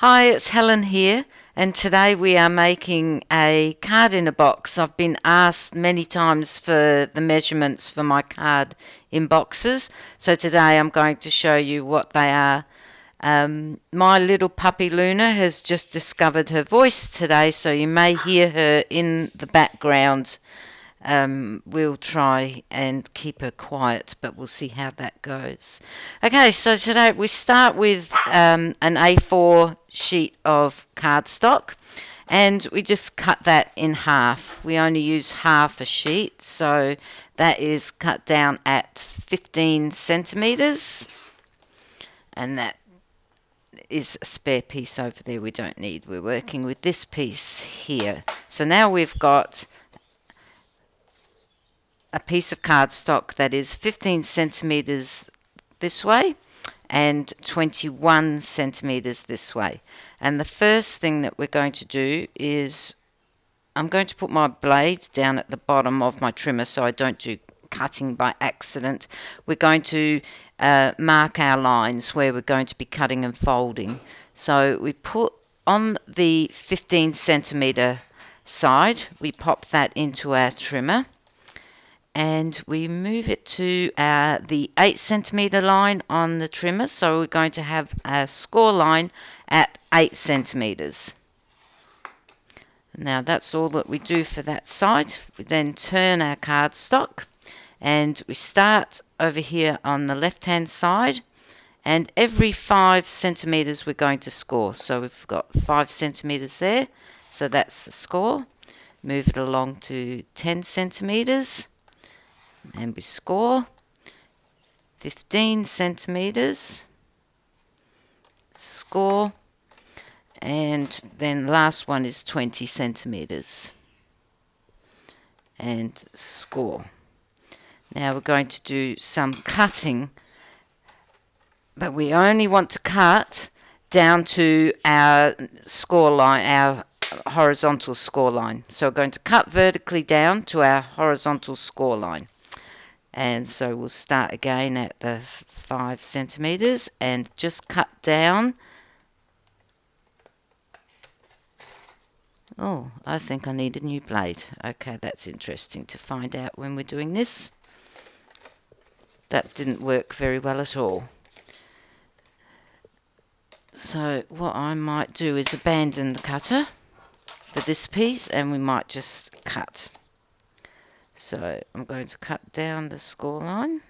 Hi, it's Helen here, and today we are making a card in a box. I've been asked many times for the measurements for my card in boxes, so today I'm going to show you what they are. Um, my little puppy Luna has just discovered her voice today, so you may hear her in the background um, we'll try and keep her quiet, but we'll see how that goes. Okay, so today we start with um, an A4 sheet of cardstock and we just cut that in half. We only use half a sheet, so that is cut down at 15 centimeters and that is a spare piece over there we don't need. We're working with this piece here. So now we've got a piece of cardstock that is 15 centimeters this way and 21 centimeters this way. And the first thing that we're going to do is I'm going to put my blade down at the bottom of my trimmer so I don't do cutting by accident. We're going to uh, mark our lines where we're going to be cutting and folding. So we put on the 15 centimeter side, we pop that into our trimmer and we move it to uh, the 8 centimeter line on the trimmer. So we're going to have a score line at 8 centimeters. Now that's all that we do for that side we then turn our cardstock and we start over here on the left hand side. And every 5 centimeters we're going to score. So we've got 5 centimeters there. So that's the score. Move it along to 10 centimeters and we score 15 centimeters. Score. And then last one is 20 centimeters. And score. Now we're going to do some cutting. But we only want to cut down to our score line our horizontal score line. So we're going to cut vertically down to our horizontal score line and so we'll start again at the 5 centimeters and just cut down. Oh I think I need a new blade. Okay that's interesting to find out when we're doing this. That didn't work very well at all. So what I might do is abandon the cutter for this piece and we might just cut so I'm going to cut down the score line.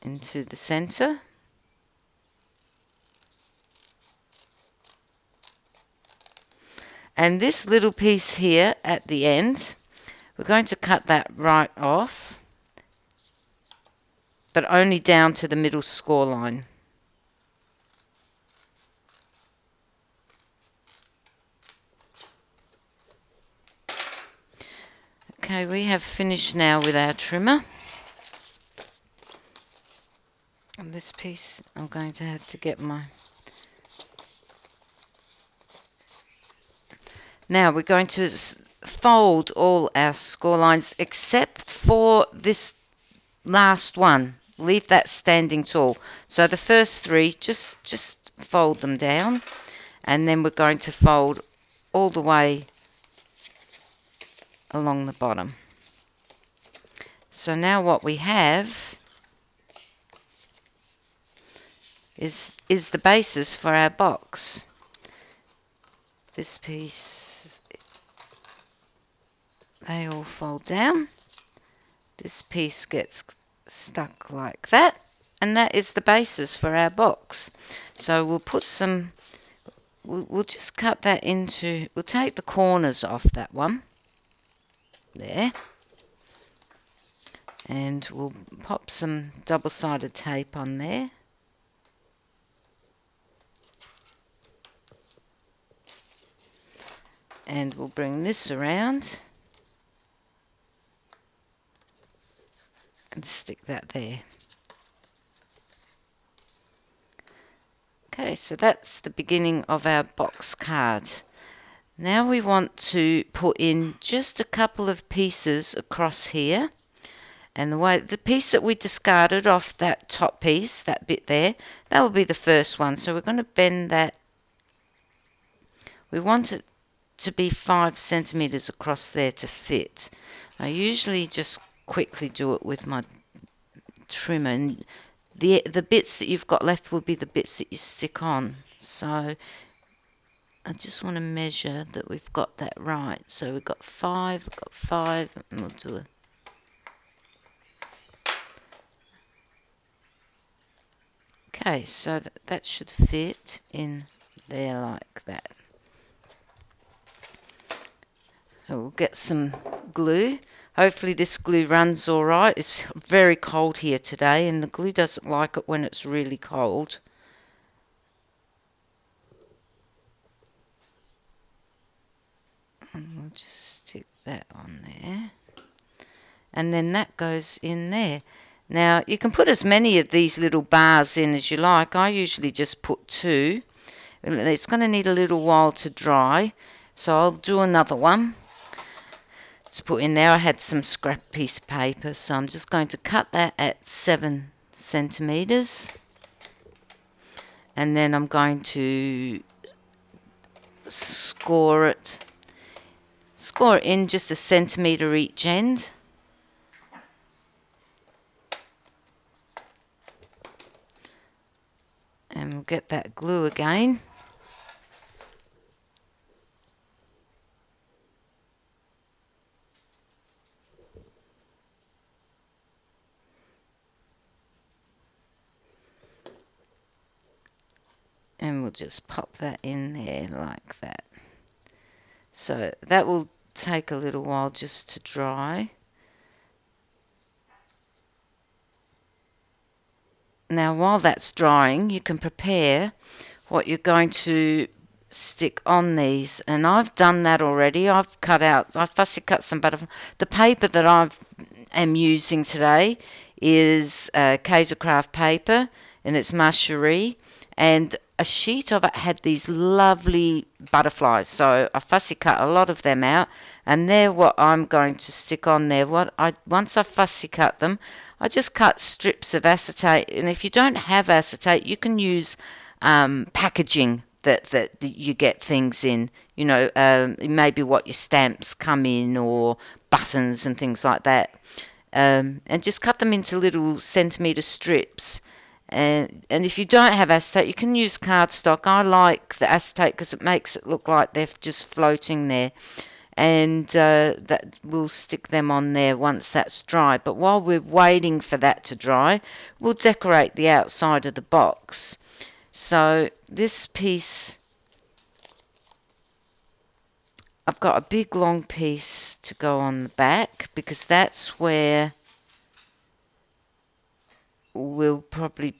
into the center and this little piece here at the end we're going to cut that right off but only down to the middle score line Okay, we have finished now with our trimmer. And this piece, I'm going to have to get my... Now we're going to fold all our score lines except for this last one. Leave that standing tall. So the first three, just, just fold them down. And then we're going to fold all the way along the bottom. So now what we have is is the basis for our box. This piece they all fold down. This piece gets stuck like that and that is the basis for our box. So we'll put some we'll, we'll just cut that into we'll take the corners off that one there. And we'll pop some double-sided tape on there. And we'll bring this around and stick that there. Okay so that's the beginning of our box card now we want to put in just a couple of pieces across here And the way the piece that we discarded off that top piece, that bit there, that will be the first one. So we're going to bend that. We want it to be five centimeters across there to fit. I usually just quickly do it with my trimmer and the the bits that you've got left will be the bits that you stick on so I just want to measure that we've got that right so we've got five we've got five and we'll do a okay so that, that should fit in there like that so we'll get some glue Hopefully this glue runs alright. It's very cold here today and the glue doesn't like it when it's really cold. And we'll just stick that on there. And then that goes in there. Now you can put as many of these little bars in as you like. I usually just put two. It's going to need a little while to dry. So I'll do another one to put in there. I had some scrap piece of paper, so I'm just going to cut that at seven centimeters, and then I'm going to score it, score in just a centimeter each end. And we'll get that glue again. and we'll just pop that in there like that so that will take a little while just to dry. Now while that's drying you can prepare what you're going to stick on these. And I've done that already. I've cut out I fussy cut some butterfly the paper that I am using today is uh, Kaisercraft paper and it's Ma Cherie. And a sheet of it had these lovely butterflies. So I fussy cut a lot of them out, and they're what I'm going to stick on there. What I once I fussy cut them, I just cut strips of acetate. And if you don't have acetate, you can use um, packaging that, that you get things in. You know, um, maybe what your stamps come in or buttons and things like that. Um, and just cut them into little centimetre strips and, and if you don't have acetate, you can use cardstock. I like the acetate because it makes it look like they're just floating there. And uh, that we'll stick them on there once that's dry. But while we're waiting for that to dry, we'll decorate the outside of the box. So this piece, I've got a big long piece to go on the back because that's where will probably,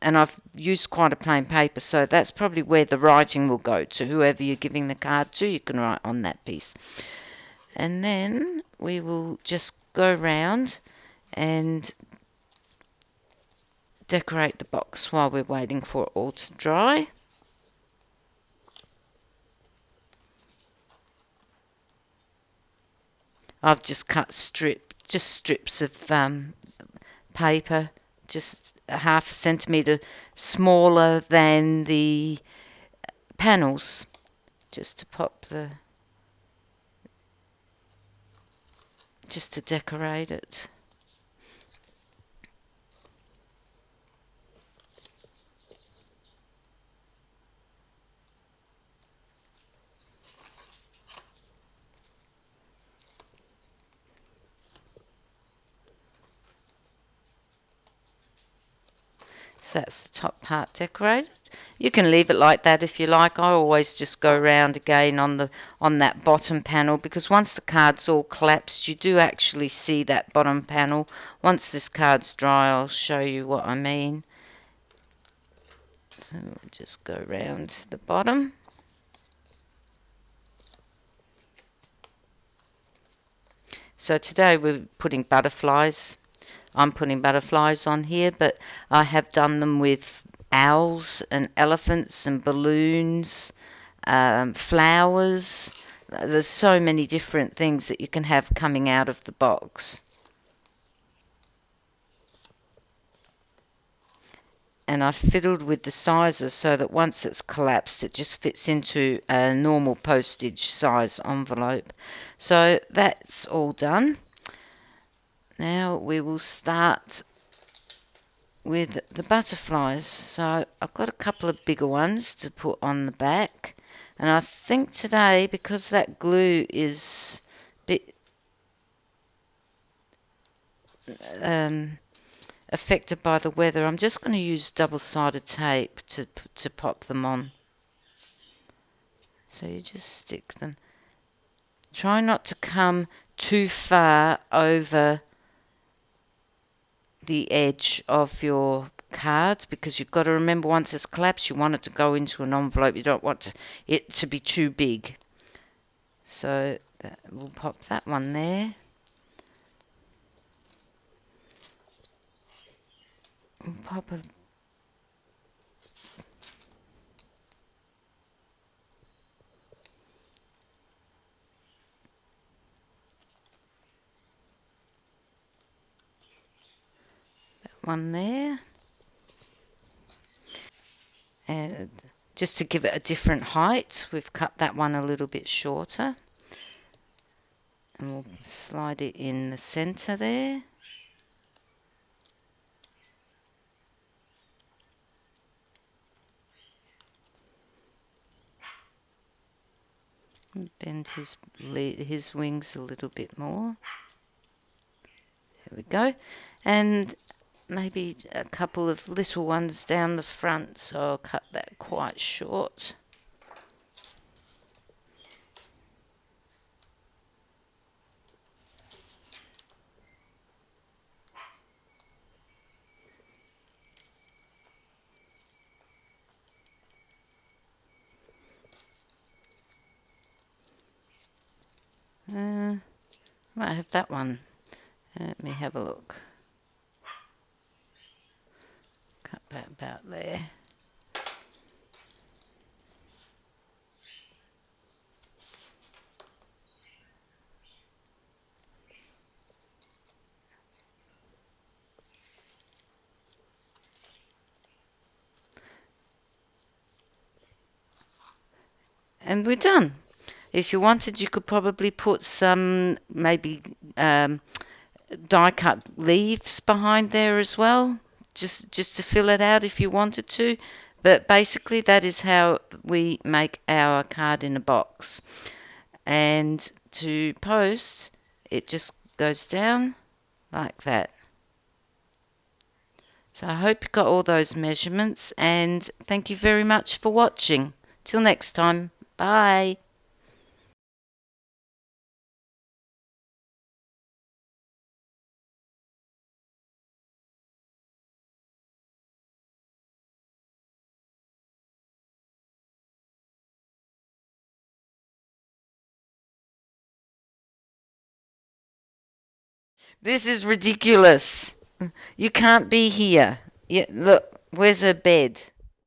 and I've used quite a plain paper, so that's probably where the writing will go to. Whoever you're giving the card to, you can write on that piece. And then we will just go round and decorate the box while we're waiting for it all to dry. I've just cut strip, just strips of um, paper, just a half a centimetre smaller than the panels, just to pop the, just to decorate it. So that's the top part decorated. You can leave it like that if you like. I always just go around again on the on that bottom panel because once the card's all collapsed you do actually see that bottom panel. Once this card's dry I'll show you what I mean. So we'll just go around the bottom. So today we're putting butterflies I'm putting butterflies on here, but I have done them with owls and elephants and balloons, um, flowers. There's so many different things that you can have coming out of the box. and I fiddled with the sizes so that once it's collapsed it just fits into a normal postage size envelope so that's all done now we will start with the butterflies. So I've got a couple of bigger ones to put on the back. And I think today, because that glue is bit um, affected by the weather, I'm just going to use double-sided tape to, to pop them on. So you just stick them. Try not to come too far over the edge of your cards because you've got to remember once it's collapsed you want it to go into an envelope. You don't want it to be too big. So that, we'll pop that one there. Pop a one there. And just to give it a different height, we've cut that one a little bit shorter. And we'll slide it in the center there. bend his his wings a little bit more. There we go. And maybe a couple of little ones down the front, so I'll cut that quite short. Uh, might have that one. Let me have a look. Cut that about there. And we're done. If you wanted, you could probably put some maybe um, die cut leaves behind there as well just just to fill it out if you wanted to. But basically, that is how we make our card in a box. And to post, it just goes down like that. So I hope you got all those measurements and thank you very much for watching. Till next time, bye. This is ridiculous. You can't be here. Yeah, look, where's her bed?